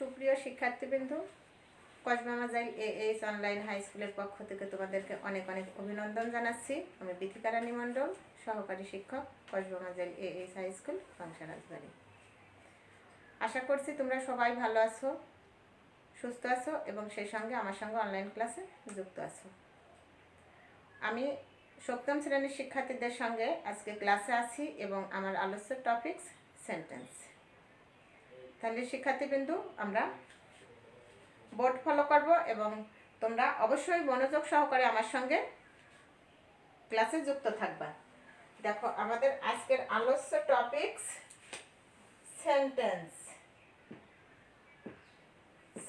সুপ্রিয় শিক্ষার্থীবৃন্দ, Kasba Majail A H online high স্কুলের পক্ষ থেকে তোমাদেরকে অনেক অনেক অভিনন্দন জানাচ্ছি। আমি বিথিকা রানী মণ্ডল, সহকারী শিক্ষক, Kasba Majail A H high school Pangsha Rajbari. আশা করছি তোমরা সবাই ভালো আছো, সুস্থ আছো এবং সেই সঙ্গে আমার সঙ্গে অনলাইন ক্লাসে যুক্ত আছো। আমি সপ্তম শ্রেণির শিক্ষার্থীদের সঙ্গে আজকে ক্লাসে আছি এবং আমার আলোচ্য টপিকস সেন্টেন্স তাহলে শিক্ষার্থীবৃন্দু, আমরা বোর্ড ফলো করব এবং তোমরা অবশ্যই মনোযোগ সহকারে আমার সঙ্গে ক্লাসে যুক্ত থাকবা। দেখো, আমাদের আজকের আলোচ্য টপিকস সেন্টেন্স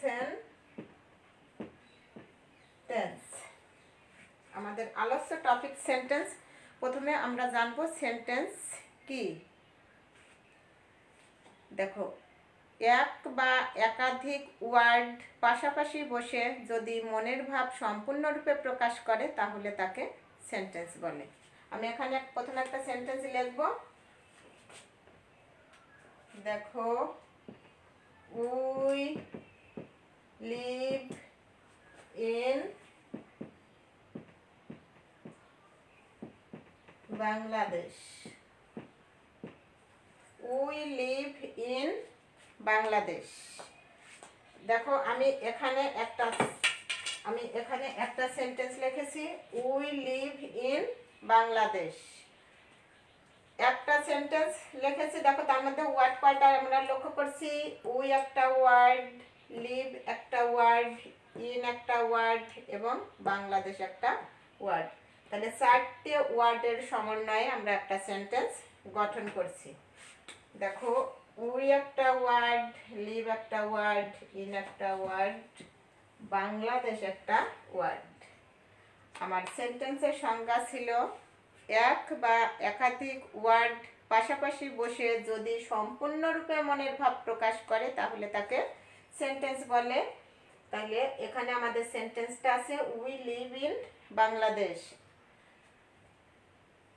সেন্টেন্স আমাদের আলোচ্য টপিক সেন্টেন্স প্রথমে আমরা জানব সেন্টেন্স কি? দেখো এক বা একাধিক ওয়ার্ড পাশাপাশি বসে যদি মনের ভাব সম্পূর্ণরূপে প্রকাশ করে, তাহলে তাকে সেন্টেন্স বলে। আমি এখানে প্রথমে একটা সেন্টেন্স লিখব। দেখো, we live in Bangladesh we live in Bangladesh. দেখো, আমি এখানে একটা, আমি এখানে একটা সেন্টেন্স লিখেছি উই লিভ ইন বাংলাদেশ একটা সেন্টেন্স লিখেছি, দেখো, তার মধ্যে ওয়ার্ড কয়টা আমরা লক্ষ্য করছি? উই একটা ওয়ার্ড লিভ একটা ওয়ার্ড ইন একটা ওয়ার্ড এবং বাংলাদেশ একটা ওয়ার্ড তাহলে চারটে ওয়ার্ডের সমন্বয়ে আমরা একটা সেন্টেন্স গঠন করছি। দেখো উই একটা ওয়ার্ড, লিভ একটা ওয়ার্ড, ইন একটা ওয়ার্ড, বাংলাদেশ একটা ওয়ার্ড। আমার সেন্টেন্সের সংজ্ঞা ছিল এক বা একাধিক ওয়ার্ড পাশাপাশি বসে যদি সম্পূর্ণরূপে মনের ভাব প্রকাশ করে, তাহলে তাকে সেন্টেন্স বলে। তাহলে এখানে আমাদের সেন্টেন্সটা আছে, উই লিভ ইন বাংলাদেশ।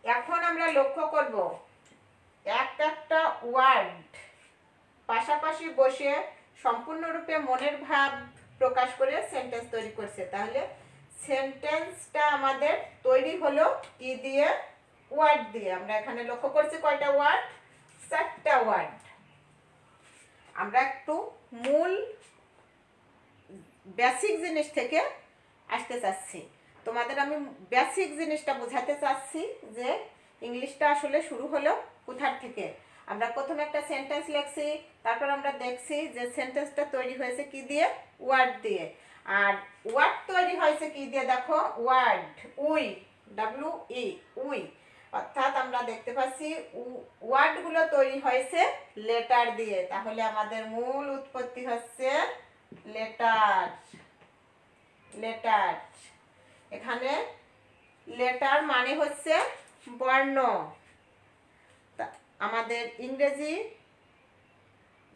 এখন আমরা লক্ষ্য করব, এক একটা ওয়ার্ড পাশাপাশি বসে সম্পূর্ণরূপে মনের ভাব প্রকাশ করে সেন্টেন্স তৈরি করছে। তাহলে সেন্টেন্সটা আমাদের তৈরি হলো কি দিয়ে? ওয়ার্ড দিয়ে। আমরা এখানে লক্ষ্য করছি কয়টা ওয়ার্ড চারটা ওয়ার্ড আমরা একটু মূল বেসিক জিনিস থেকে আসতে চাচ্ছি। তোমাদের আমি বেসিক জিনিসটা বোঝাতে চাচ্ছি যে, ইংলিশটা আসলে শুরু হলো কোথার থেকে? আমরা প্রথমে একটা সেন্টেন্স লিখছি তারপর আমরা দেখছি যে সেন্টেন্সটা তৈরি হয়েছে কি দিয়ে? ওয়ার্ড দিয়ে। আর ওয়ার্ড তৈরি হয়েছে কি দিয়ে? দেখো word we W E we. অর্থাৎ আমরা দেখতে পাচ্ছি ওয়ার্ডগুলো তৈরি হয়েছে লেটার দিয়ে। তাহলে আমাদের মূল উৎপত্তি হচ্ছে লেটার লেটার এখানে লেটার মানে হচ্ছে বর্ণ। আমাদের ইংরেজি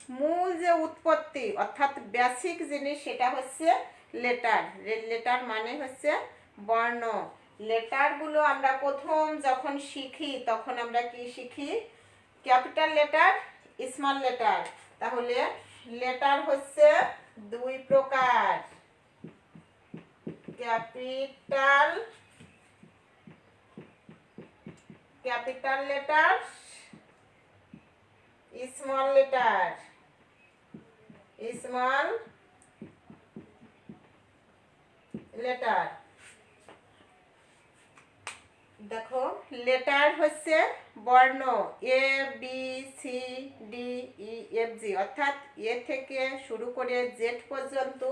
মূল যে উৎপত্তি, অর্থাৎ বেসিক জিনিস সেটা হচ্ছে লেটার লেটার মানে হচ্ছে বর্ণ। লেটারগুলো আমরা প্রথম যখন শিখি, তখন আমরা কি শিখি? ক্যাপিটাল লেটার স্মল লেটার তাহলে লেটার হচ্ছে দুই প্রকার। Capital capital letter small letter small letter দেখো লেটার হচ্ছে বর্ণ A B C D E F G অর্থাৎ এ থেকে শুরু করে জেড পর্যন্ত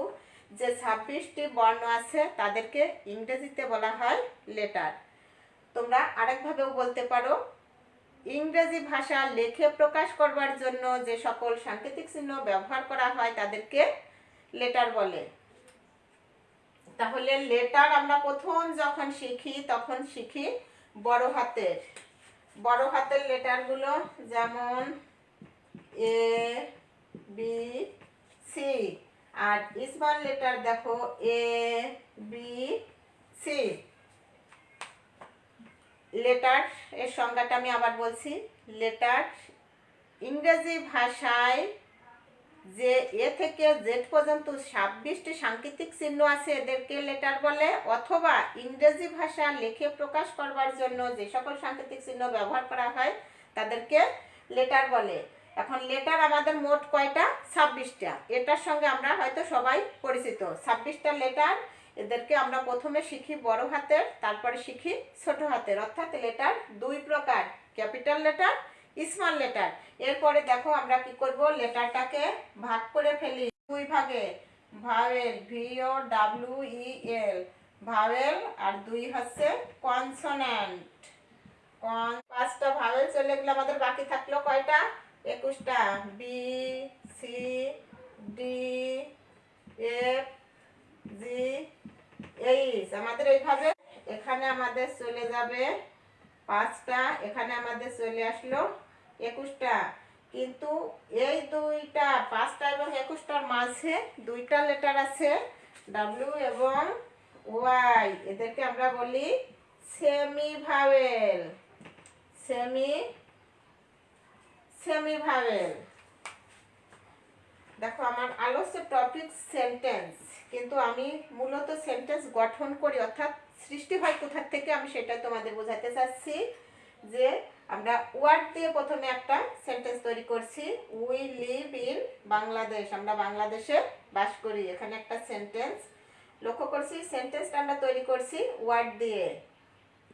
যে ছাব্বিশটি বর্ণ আছে, তাদেরকে ইংরেজিতে বলা হয় লেটার তোমরা আরেকভাবেও বলতে পারো। ইংরেজি ভাষা লেখে প্রকাশ করবার জন্য যে সকল সাংকেতিক চিহ্ন ব্যবহার করা হয় তাদেরকে লেটার বলে। তাহলে লেটার আমরা প্রথম যখন শিখি, তখন শিখি বড় হাতের। বড় হাতের লেটারগুলো যেমন এ বি সি আর স্মল লেটার দেখো এ বি সি লেটার এর সংজ্ঞাটা আমি আবার বলছি লেটার ইংরেজি ভাষায় যে এ থেকে জেড পর্যন্ত ছাব্বিশটি সাংকেতিক চিহ্ন আছে এদেরকে লেটার বলে, অথবা ইংরেজি ভাষা লিখে প্রকাশ করবার জন্য যে সকল সাংকেতিক চিহ্ন ব্যবহার করা হয়, তাদেরকে লেটার বলে। এখন লেটার আমাদের মোট কয়টা? ছাব্বিশটা। এটার সঙ্গে আমরা হয়তো সবাই পরিচিত। ছাব্বিশটা লেটার এদেরকে আমরা প্রথমে শিখি বড় হাতের, তারপরে শিখি ছোট হাতের। অর্থাৎ লেটার দুই প্রকার ক্যাপিটাল লেটার স্মল লেটার এরপরে দেখো আমরা কি করব? লেটারটাকে ভাগ করে ফেলি। দুই ভাগে vowel V O W E L vowel আর দুই হচ্ছে কনসোন্যান্ট কন পাঁচটা ভাওয়েল চলে গেলে আমাদের বাকি থাকল কয়টা? একুশটা। B C D F G H আমাদের এইভাবে এখানে আমাদের চলে যাবে পাঁচটা, এখানে আমাদের চলে আসলো একুশটা। কিন্তু এই দুইটা, পাঁচটা এবং একুশটার মাঝে দুইটা লেটার আছে ডাব্লিউ এবং ওয়াই এদেরকে আমরা বলি semi vowel semi semi vowel দেখো, আমার আলোচ্য টপিক সেন্টেন্স কিন্তু আমি মূলত সেন্টেন্স গঠন করি, অর্থাৎ সৃষ্টি হয় কোথার থেকে আমি সেটা তোমাদের বোঝাতে চাচ্ছি যে আমরা ওয়ার্ড দিয়ে প্রথমে একটা সেন্টেন্স তৈরি করছি উই লিভ ইন বাংলাদেশ আমরা বাংলাদেশে বাস করি, এখানে একটা সেন্টেন্স লক্ষ্য করছি সেন্টেন্সটা আমরা তৈরি করছি ওয়ার্ড দিয়ে।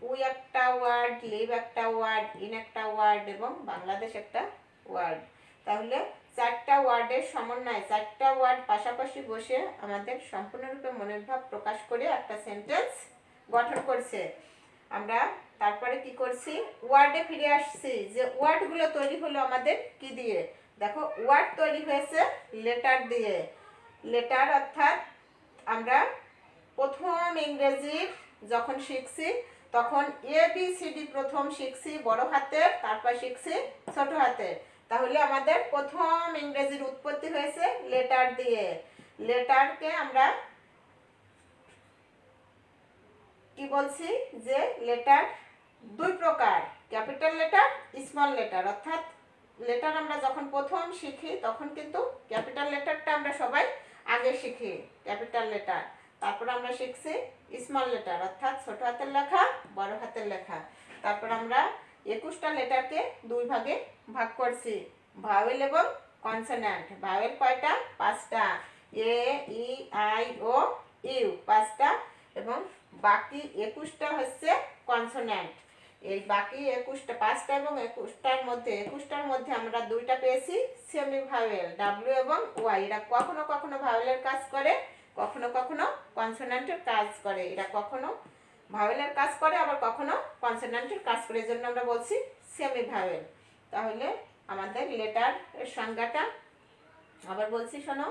উই একটা ওয়ার্ড লিভ একটা ওয়ার্ড ইন একটা ওয়ার্ড এবং বাংলাদেশ একটা ওয়ার্ড তাহলে চারটা ওয়ার্ডের সমন্বয়, চারটা ওয়ার্ড পাশাপাশি বসে আমাদের সম্পূর্ণরূপে মনের ভাব প্রকাশ করে একটা সেন্টেন্স গঠন করছে। আমরা তারপরে কি করছি? ওয়ার্ডে ফিরে আসছি যে ওয়ার্ডগুলো তৈরি হলো আমাদের কি দিয়ে? দেখো, ওয়ার্ড তৈরি হয়েছে লেটার দিয়ে। লেটার অর্থাৎ আমরা প্রথম ইংরেজির যখন শিখছি, তখন এ বি সি ডি প্রথম শিখছি, বড় হাতের, তারপর শিখছি ছোট হাতের। তাহলে আমাদের প্রথম ইংরেজির উৎপত্তি হয়েছে লেটার দিয়ে। লেটারকে আমরা কি বলছি? যে লেটার দুই প্রকার ক্যাপিটাল লেটার স্মল লেটার অর্থাৎ লেটার আমরা যখন প্রথম শিখি, তখন কিন্তু ক্যাপিটাল লেটারটা আমরা সবাই আগে শিখি ক্যাপিটাল লেটার তারপর আমরা শিখছি স্মল লেটার অর্থাৎ ছোট হাতের লেখা, বড় হাতের লেখা। তারপর আমরা একুশটা লেটারকে দুই ভাগে ভাগ করছি। ভাওয়েল এবং কনসোন্যান্ট ভাওয়েল কয়টা? পাঁচটা। এ, ই, আই, ও, ইউ পাঁচটা এবং বাকি একুশটা হচ্ছে কনসোন্যান্ট এই বাকি একুশটা, পাঁচটা এবং একুশটার মধ্যে একুশটার মধ্যে আমরা দুইটা পেয়েছি সেমি ভাওয়েল ডাব্লিউ এবং ওয়াই এরা কখনো কখনো ভাওয়েলের কাজ করে, কখনো কখনো কনসোন্যান্টের কাজ করে। এরা কখনো ভাওয়েলের কাজ করে, আবার কখনো কনসোন্যান্টের কাজ করে। এই জন্য আমরা বলছি সেমি ভাওয়েল তাহলে আমাদের লেটার সংজ্ঞাটা। আবার বলছি, শোনো,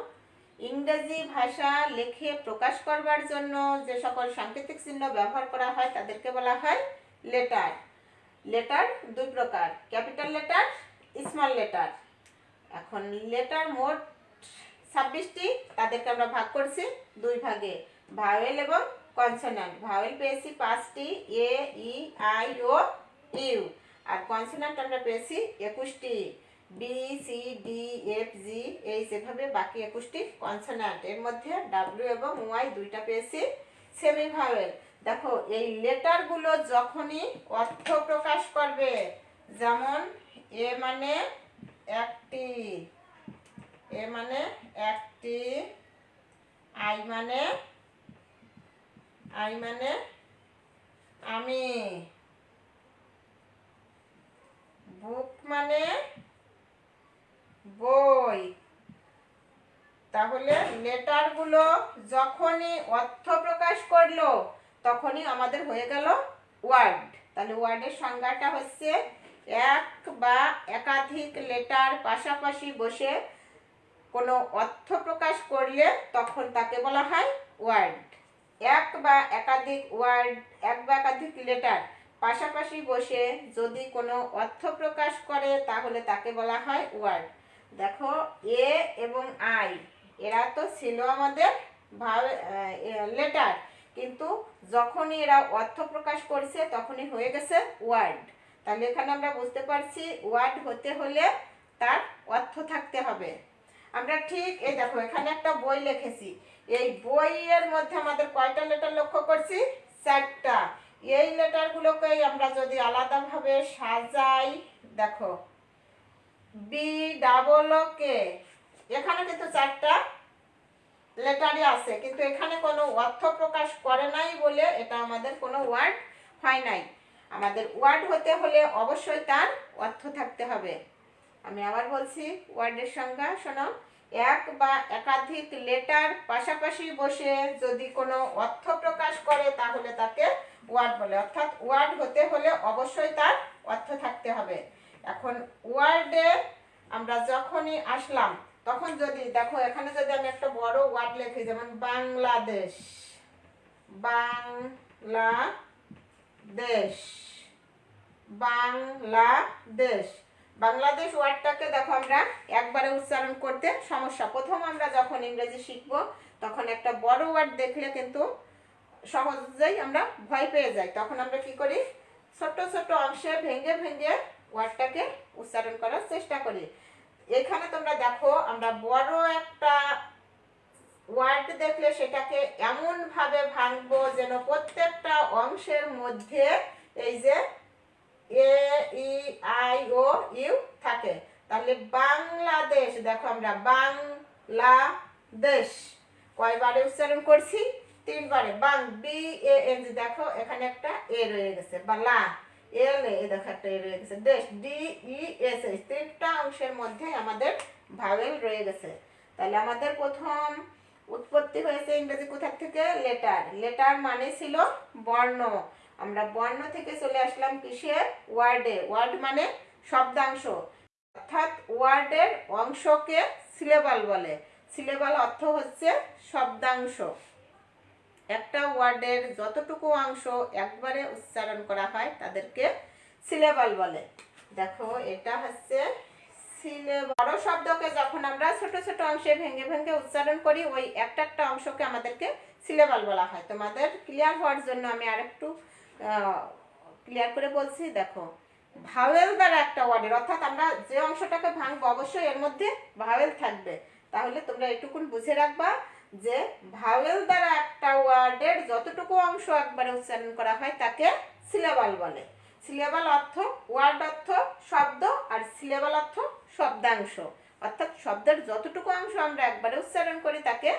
ইংরেজি ভাষা লেখে প্রকাশ করবার জন্য যে সকল সাংকেতিক চিহ্ন ব্যবহার করা হয়, তাদেরকে বলা হয় লেটার লেটার দুই প্রকার ক্যাপিটাল লেটার স্মল লেটার এখন লেটার মোট ছাব্বিশটি, তাদেরকে আমরা ভাগ করছি দুই ভাগে ভাওয়েল এবং কনসোনান্ট ভাওয়েল পেয়েছি পাঁচটি A E I O U R consonant আমরা পেয়েছি একুশটি B C D F G এই যেভাবে বাকি একুশটি কনসোনান্ট এর মধ্যে ডাব্লিউ এবং ওয়াই দুইটা পেয়েছি সেমি ভাওয়েল দেখো, এই লেটারগুলো যখনই অর্থ প্রকাশ করবে, যেমন এ মানে একটি এ মানে একটি আই মানে আই মানে আমি বুক মানে বই তাহলে লেটারগুলো যখনই অর্থ প্রকাশ করল, তখনই আমাদের হয়ে গেল ওয়ার্ড। তাহলে ওয়ার্ডের সংজ্ঞাটা হচ্ছে এক বা একাধিক লেটার পাশাপাশি বসে কোনো অর্থ প্রকাশ করলে তখন তাকে বলা হয় ওয়ার্ড। এক বা একাধিক ওয়ার্ড, এক বা একাধিক লেটার পাশাপাশি বসে যদি কোনো অর্থ প্রকাশ করে, তাহলে তাকে বলা হয় ওয়ার্ড। দেখো, এ এবং আই এরা তো ছিল আমাদের ভাব লেটার কিন্তু যখনই এরা অর্থ প্রকাশ করছে, তখনই হয়ে গেছে ওয়ার্ড তাহলে এখানে আমরা বুঝতে পারছি ওয়ার্ড হতে হলে তার অর্থ থাকতে হবে। আমরা ঠিক, এই দেখো, এখানে একটা বই লিখেছি। এই বইয়ের মধ্যে আমাদের কয়টা লেটার লক্ষ্য করছি? চারটা। এই লেটারগুলোকেই আমরা যদি আলাদাভাবে সাজাই, দেখো বি ডাবল কে এখানে কিন্তু চারটা লেটারই আছে, কিন্তু এখানে কোনো অর্থ প্রকাশ করে নাই বলে এটা আমাদের কোনো ওয়ার্ড হয় নাই। আমাদের ওয়ার্ড হতে হলে অবশ্যই তার অর্থ থাকতে হবে। আমি আবার বলছি, ওয়ার্ডের সংজ্ঞা শোনো। এক বা একাধিক লেটার পাশাপাশি বসে যদি কোনো অর্থ প্রকাশ করে, তাহলে তাকে ওয়ার্ড বলে। অর্থাৎ ওয়ার্ড হতে হলে অবশ্যই তার অর্থ থাকতে হবে। এখন ওয়ার্ডে আমরা যখনই আসলাম তখন যদি, দেখো, এখানে যদি আমি একটা বড় ওয়ার্ড লিখি, যেমন বাংলাদেশ বাংলাদেশ বাংলাদেশ। বাংলাদেশ ওয়ার্ডটাকে দেখো আমরা একবারে উচ্চারণ করতে সমস্যা। প্রথম আমরা যখন ইংরেজি শিখব, তখন একটা বড় ওয়ার্ড দেখলে কিন্তু সহজেই আমরা ভয় পেয়ে যাই। তখন আমরা কি করি? ছোট্ট ছোট্ট অংশে ভেঙে ভেঙে ওয়ার্ডটাকে উচ্চারণ করার চেষ্টা করি। এখানে তোমরা দেখো, আমরা বড় একটা ওয়ার্ড দেখলে সেটাকে এমন ভাবে ভাঙবো যেন প্রত্যেকটা অংশের মধ্যে এই যে এ, ই, আই, ও, ইউ থাকে। তাহলে বাংলাদেশ, দেখো আমরা বাংলাদেশ। কয়বারে উচ্চারণ করছি? তিনবারে। বাং, বি, এ, এন দেখো, এখানে একটা এ রয়ে গেছে বা লা এল এ দেখো একটা রয়ে গেছে। দেশ ডি, ই, এস এস তিনটা অংশের মধ্যে আমাদের ভাওয়েল রয়ে গেছে। তাহলে আমাদের প্রথম উৎপত্তি হয়েছে ইংরেজি কোথা থেকে? লেটার। লেটার মানে ছিল বর্ণ। আমরা বর্ণ থেকে চলে আসলাম কিসের? ওয়ার্ডে। ওয়ার্ড মানে শব্দাংশ। অর্থাৎ ওয়ার্ডের অংশকে সিলেবাল বলে। সিলেবাল অর্থ হচ্ছে শব্দাংশ। একটা ওয়ার্ডের যতটুকু অংশ একবারে উচ্চারণ করা হয়, তাদেরকে সিলেবাল বলে। দেখো, এটা হচ্ছে বড় শব্দকে যখন আমরা ছোট ছোট অংশে ভেঙে ভেঙে উচ্চারণ করি, ওই একটা একটা অংশকে আমাদেরকে সিলেবাল বলা হয়। তোমাদের ক্লিয়ার হওয়ার জন্য আমি আরেকটু ক্লিয়ার করে বলছি, দেখো। ভাওয়েল দ্বারা একটা ওয়ার্ডের, অর্থাৎ আমরা যে অংশটাকে ভাঙবো, অবশ্যই এর মধ্যে ভাওয়েল থাকবে। তাহলে তোমরা এটুকুন বুঝে রাখবা। যে ভাওয়েল দ্বারা একটা ওয়ার্ডের যতটুকু অংশ একবারে উচ্চারণ করা হয় তাকে সিলেবাল বলে। সিলেবাল অর্থ, ওয়ার্ড অর্থ, শব্দ আর সিলেবাল অর্থ শব্দাংশ। অর্থাৎ শব্দের যতটুকু অংশ আমরা একবারে উচ্চারণ করি তাকে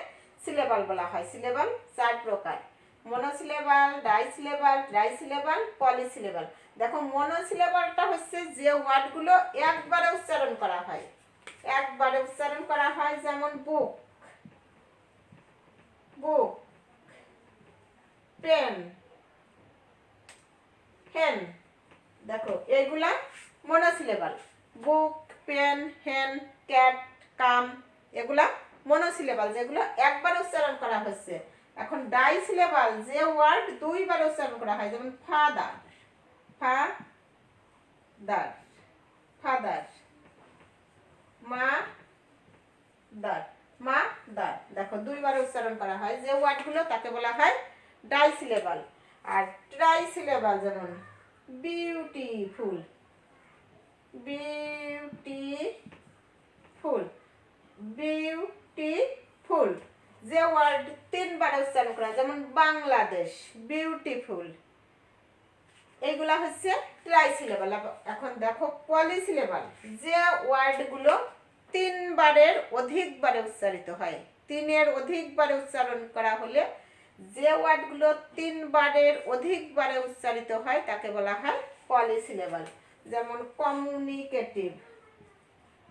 সিলেবাল বলা হয়। সিলেবাল চার প্রকার। মনোসিলেবাল ডাইসিলেবাল ট্রাইসিলেবাল পলিসিলেবাল দেখো মনোসিলেবালটা হচ্ছে যে ওয়ার্ডগুলো একবারে উচ্চারণ করা হয়। একবারে উচ্চারণ করা হয় যেমন বুক পেন হেন। দেখো, এগুলা মনোসিলেবাল বুক, পেন, হেন, ক্যাট, কাম, এগুলা মনোসিলেবাল যেগুলো একবার উচ্চারণ করা হচ্ছে এখন ডাই সিলেবাল যে ওয়ার্ড দুইবার উচ্চারণ করা হয়, যেমন ফাদার ফা দার ফাদার মা দার মা দার দেখো, দুইবার উচ্চারণ করা হয়, যে ওয়ার্ডগুলো তাকে বলা হয় ডাই সিলেবাল আর ট্রাই সিলেবাল যেমন বিউটিফুল। বিউটিফুল। বিউটিফুল। যে ওয়ার্ড তিনবার উচ্চারণ করা যেমন বাংলাদেশ, বিউটিফুল। এইগুলা হচ্ছে ট্রাই সিলেবাল এখন দেখো পলি সিলেবাল যে ওয়ার্ডগুলো তিনবারের অধিকবারে উচ্চারিত হয়, তিনের অধিকবারে উচ্চারণ করা হলে যে ওয়ার্ডগুলো তিনবারের অধিকবারে উচ্চারিত হয়, তাকে বলা হয় পলি সিলেবাল যেমন কমিউনিকেটিভ।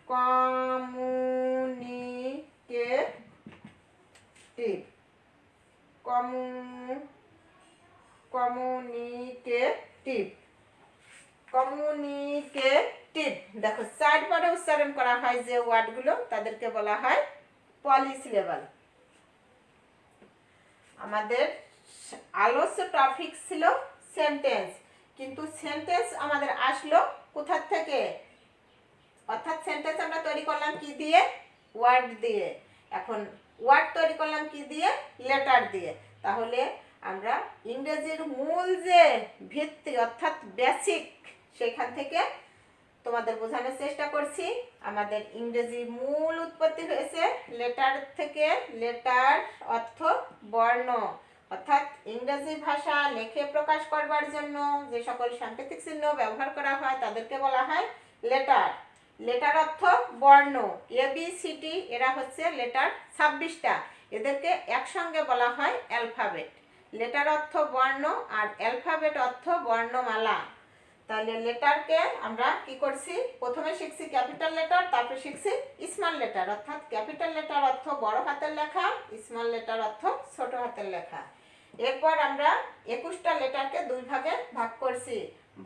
কমিউনিকেটিভ। কমু, কমিউনিকেটিভ। কমিউনিকেটিভ। দেখো, চারবারে উচ্চারণ করা হয় যে ওয়ার্ডগুলো, তাদেরকে বলা হয় পলিসিলেবাল। আমাদের আলোচ্য টপিক ছিল সেন্টেন্স। কিন্তু সেন্টেন্স আমাদের আসলো কোথার থেকে? অর্থাৎ সেন্টেন্স আমরা তৈরি করলাম কি দিয়ে? ওয়ার্ড দিয়ে। এখন ওয়ার্ড তৈরি করলাম কি দিয়ে? লেটার দিয়ে। তাহলে আমরা ইংরেজির মূল যে ভিত্তি, অর্থাৎ বেসিক সেখান থেকে তোমাদের বোঝানোর চেষ্টা করছি। আমাদের ইংরেজি মূল উৎপত্তি হয়েছে লেটার থেকে লেটার অর্থ বর্ণ। অর্থাৎ ইংরেজি ভাষা লেখে প্রকাশ করবার জন্য যে সকল সাংকেতিক চিহ্ন ব্যবহার করা হয়, তাদেরকে বলা হয় লেটার। লেটার অর্থ বর্ণ। এ, বি, সি এরা হচ্ছে লেটার ছাব্বিশটা। এদেরকে একসঙ্গে বলা হয় অ্যালফাবেট। লেটার অর্থ বর্ণ আর অ্যালফাবেট অর্থ বর্ণমালা। তাহলে লেটারকে আমরা কি করছি? প্রথমে শিখছি ক্যাপিটাল লেটার, তারপরে শিখছি স্মল লেটার। অর্থাৎ ক্যাপিটাল লেটার অর্থ বড় হাতের লেখা, স্মল লেটার অর্থ ছোট হাতের লেখা। এরপর আমরা একুশটা লেটারকে দুই ভাগে ভাগ করছি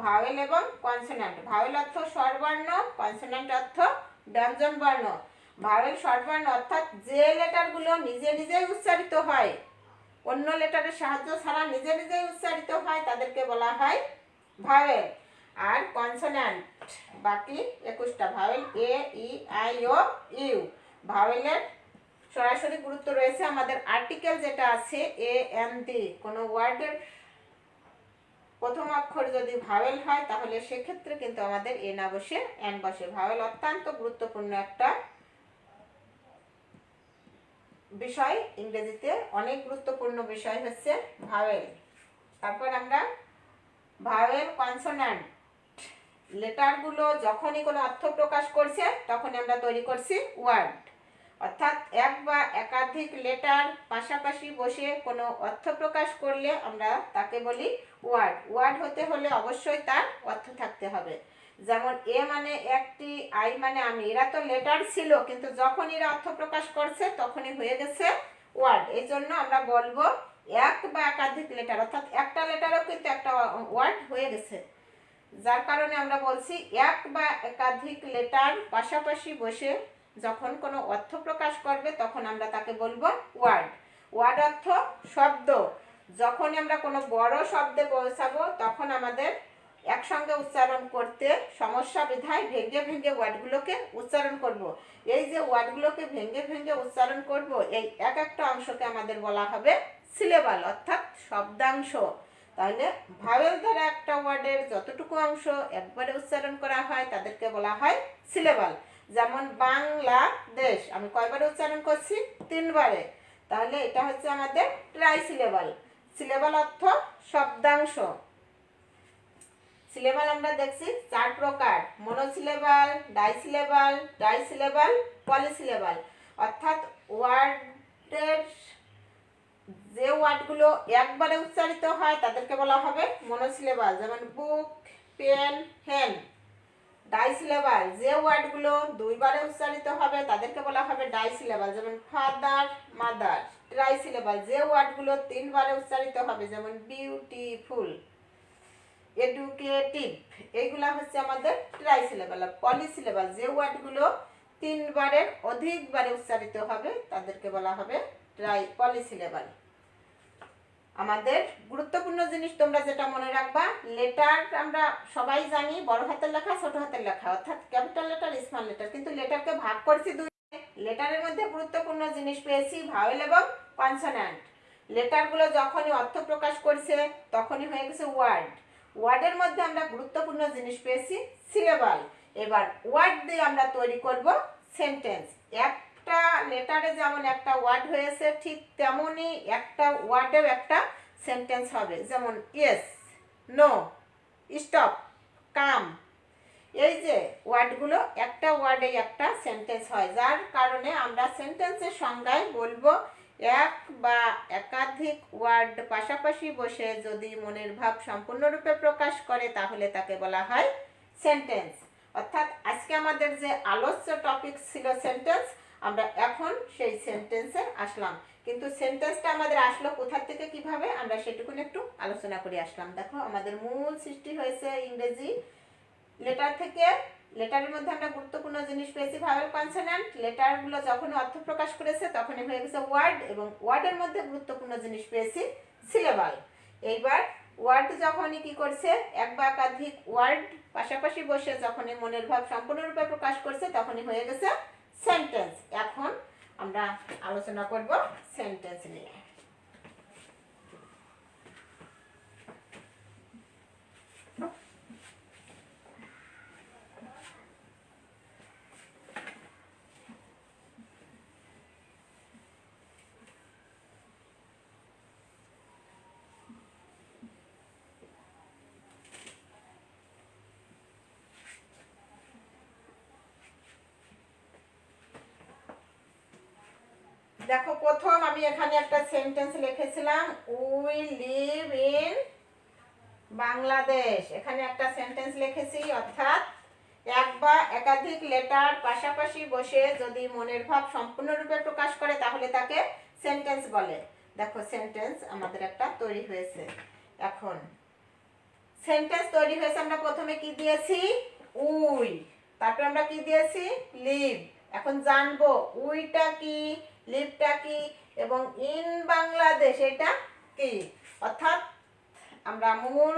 ভাওয়েল এবং কনসোনান্ট ভাওয়েল অর্থ স্বরবর্ণ কনসোনান্ট অর্থ ব্যঞ্জন বর্ণ ভাওয়েল স্বরবর্ণ অর্থাৎ যে লেটারগুলো নিজে নিজেই উচ্চারিত হয়, অন্য লেটারের সাহায্য ছাড়া নিজে নিজেই উচ্চারিত হয়, তাদেরকে বলা হয় ভাওয়েল আর কনসোনান্ট বাকি একুশটা vowel A E I O U ভাওয়েলের সরাসরি গুরুত্ব রয়েছে আমাদের আর্টিকেল যেটা আছে এ এম ডি কোনো ওয়ার্ডের প্রথম অক্ষর যদি ভাওয়েল হয়, তাহলে সেক্ষেত্রে কিন্তু আমাদের এ না বসে এন বসে। ভাওয়েল অত্যন্ত গুরুত্বপূর্ণ একটা বিষয়। ইংরেজিতে অনেক গুরুত্বপূর্ণ বিষয় হচ্ছে ভাওয়েল তারপর আমরা ভাওয়েল কনসোনান্ট লেটারগুলো যখনই কোনো অর্থ প্রকাশ করছে, তখনই আমরা তৈরি করছি ওয়ার্ড। অর্থাৎ এক বা একাধিক লেটার পাশাপাশি বসে কোনো অর্থ প্রকাশ করলে আমরা তাকে বলি ওয়ার্ড। ওয়ার্ড হতে হলে অবশ্যই তার অর্থ থাকতে হবে। যেমন এ মানে একটি, আই মানে আমি। এরা তো লেটার ছিল, কিন্তু যখন এরা অর্থ প্রকাশ করছে, তখনই হয়ে গেছে ওয়ার্ড। এই জন্য আমরা বলব এক বা একাধিক লেটার। অর্থাৎ একটা লেটারও কিন্তু একটা ওয়ার্ড হয়ে গেছে। যার কারণে আমরা বলছি এক বা একাধিক লেটার পাশাপাশি বসে যখন কোনো অর্থ প্রকাশ করবে, তখন আমরা তাকে বলব ওয়ার্ড ওয়ার্ড অর্থ শব্দ। যখন আমরা কোনো বড় শব্দে পৌঁছাবো, তখন আমাদের একসঙ্গে উচ্চারণ করতে সমস্যা বিধায় ভেঙে ভেঙে ওয়ার্ডগুলোকে উচ্চারণ করব। এই যে ওয়ার্ডগুলোকে ভেঙে ভেঙে উচ্চারণ করব, এই এক একটা অংশকে আমাদের বলা হবে সিলেবাল অর্থাৎ শব্দাংশ। তাহলে ভাওয়েল দ্বারা একটা ওয়ার্ডের যতটুকু অংশ একবারে উচ্চারণ করা হয়, তাদেরকে বলা হয় সিলেবাল যেমন বাংলাদেশ, আমি কয়বারে উচ্চারণ করছি? তিনবারে। তাহলে এটা হচ্ছে আমাদের ট্রাই সিলেবাল সিলেবাল অর্থ শব্দাংশ। সিলেবাল আমরা দেখছি চার প্রকার। মনোসিলেবাল ডাইসিলেবাল ডাইসিলেবাল পলিসিলেবাল অর্থাৎ ওয়ার্ডের যে ওয়ার্ডগুলো একবারে উচ্চারিত হয় তাদেরকে বলা হবে মনোসিলেবাল যেমন বুক পেন হেন ডাইসিলেবাল যে ওয়ার্ডগুলো দুইবারে উচ্চারিত হবে তাদেরকে বলা হবে ডাইসিলেবাল যেমন ফাদার মাদার ট্রাইসিলেবাল যে ওয়ার্ডগুলো তিনবারে উচ্চারিত হবে, যেমন বিউটিফুল এডুকেটিভ এইগুলা হচ্ছে আমাদের ট্রাইসিলেবাল আর পলিসিলেবাল যে ওয়ার্ডগুলো তিনবারের অধিকবারে উচ্চারিত হবে তাদেরকে বলা হবে ট্রাই পলিসিলেবাল আমাদের গুরুত্বপূর্ণ জিনিস তোমরা যেটা মনে রাখবা লেটার আমরা সবাই জানি, বড় হাতের লেখা, ছোট হাতের লেখা, অর্থাৎ ক্যাপিটাল লেটার স্মল লেটার কিন্তু লেটারকে ভাগ করছি দুই লেটারের মধ্যে গুরুত্বপূর্ণ জিনিস পেয়েছি ভাওয়েল এবং কনসোন্যান্ট লেটারগুলো যখনই অর্থ প্রকাশ করছে, তখনই হয়ে গেছে ওয়ার্ড ওয়ার্ডের মধ্যে আমরা গুরুত্বপূর্ণ জিনিস পেয়েছি সিলেবাল এবার ওয়ার্ড দিয়ে আমরা তৈরি করব সেন্টেন্স একটা লেটারে যেমন একটা ওয়ার্ড হয়েছে, ঠিক তেমনই একটা ওয়ার্ডেও একটা সেন্টেন্স হবে। যেমন ইয়েস নো স্টপ কাম এই যে ওয়ার্ডগুলো, একটা ওয়ার্ডে একটা সেন্টেন্স হয়। যার কারণে আমরা সেন্টেন্সের সংজ্ঞায় বলব, এক বা একাধিক ওয়ার্ড পাশাপাশি বসে যদি মনের ভাব সম্পূর্ণরূপে প্রকাশ করে, তাহলে তাকে বলা হয় সেন্টেন্স অর্থাৎ আজকে আমাদের যে আলোচ্য টপিক ছিল সেন্টেন্স আমরা এখন সেই সেন্টেন্সে আসলাম। কিন্তু সেন্টেন্সটা আমাদের আসলো কোথা থেকে কীভাবে? আমরা সেটুকুন একটু আলোচনা করে আসলাম। দেখো, আমাদের মূল সৃষ্টি হয়েছে ইংরেজি। লেটার থেকে লেটারের মধ্যে আমরা গুরুত্বপূর্ণ জিনিস পেয়েছি ভাওয়েল কনসোন্যান্ট লেটারগুলো যখন অর্থ প্রকাশ করেছে, তখনই হয়ে গেছে ওয়ার্ড এবং ওয়ার্ডের মধ্যে গুরুত্বপূর্ণ জিনিস পেয়েছি সিলেবাল এইবার ওয়ার্ড যখনই কি করছে, এক বা একাধিক ওয়ার্ড পাশাপাশি বসে যখনই মনের ভাব সম্পূর্ণরূপে প্রকাশ করছে, তখনই হয়ে গেছে সেন্টেন্স এখন আমরা আলোচনা করব সেন্টেন্স নিয়ে। দেখো, প্রথম আমি এখানে একটা সেন্টেন্স লিখেছিলাম উই লিভ ইন বাংলাদেশ এখানে একটা সেন্টেন্স লিখেছি, অর্থাৎ এক বা একাধিক লেটার পাশাপাশি বসে যদি মনের ভাব সম্পূর্ণরূপে প্রকাশ করে, তাহলে তাকে সেন্টেন্স বলে। দেখো সেন্টেন্স আমাদের একটা তৈরি হয়েছে। এখন সেন্টেন্স তৈরি হয়েছে, আমরা প্রথমে কি দিয়েছি? উই তারপরে আমরা কি দিয়েছি? লিভ এখন জানব, উইটা কি? লিভটা কি? এবং ইন বাংলাদেশ এটা কি? অর্থাৎ আমরা মূল